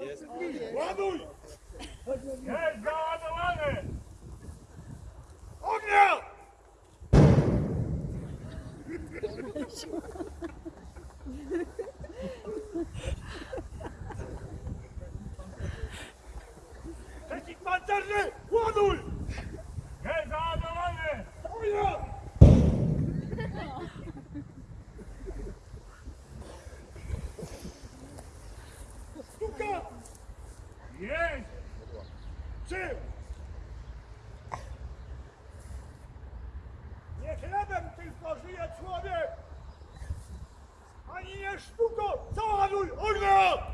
Jest. Ładuj! Jest załadowany! Ognia! Przeciwpancerny! Ładuj! Jest załadowany! Ognia! Jest! Czym? Nie chlebem tylko żyje człowiek, ani nie sztuką. Załaduj ognia!